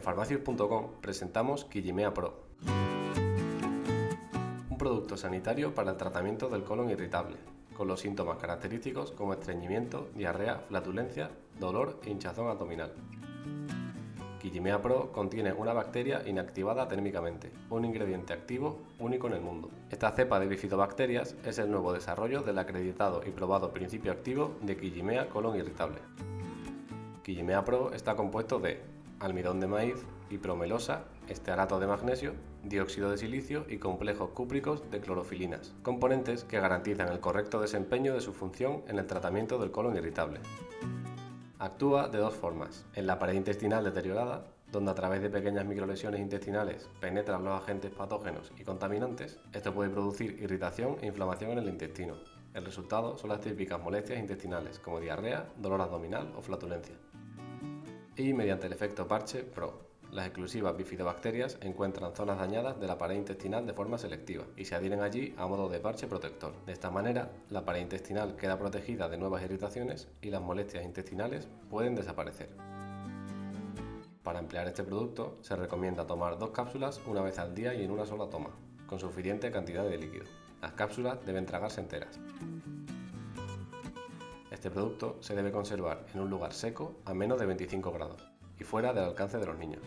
farmacius.com presentamos Quillimea Pro, un producto sanitario para el tratamiento del colon irritable, con los síntomas característicos como estreñimiento, diarrea, flatulencia, dolor e hinchazón abdominal. Quillimea Pro contiene una bacteria inactivada térmicamente, un ingrediente activo único en el mundo. Esta cepa de bifidobacterias es el nuevo desarrollo del acreditado y probado principio activo de Quillimea colon irritable. Quillimea Pro está compuesto de almidón de maíz, hipromelosa, estearato de magnesio, dióxido de silicio y complejos cúpricos de clorofilinas, componentes que garantizan el correcto desempeño de su función en el tratamiento del colon irritable. Actúa de dos formas, en la pared intestinal deteriorada, donde a través de pequeñas microlesiones intestinales penetran los agentes patógenos y contaminantes, esto puede producir irritación e inflamación en el intestino. El resultado son las típicas molestias intestinales como diarrea, dolor abdominal o flatulencia. Y mediante el efecto parche PRO, las exclusivas bifidobacterias encuentran zonas dañadas de la pared intestinal de forma selectiva y se adhieren allí a modo de parche protector. De esta manera, la pared intestinal queda protegida de nuevas irritaciones y las molestias intestinales pueden desaparecer. Para emplear este producto, se recomienda tomar dos cápsulas una vez al día y en una sola toma, con suficiente cantidad de líquido. Las cápsulas deben tragarse enteras. Este producto se debe conservar en un lugar seco a menos de 25 grados y fuera del alcance de los niños.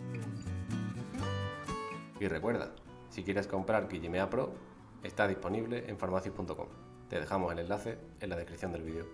Y recuerda, si quieres comprar Quillimea Pro, está disponible en farmacias.com. Te dejamos el enlace en la descripción del vídeo.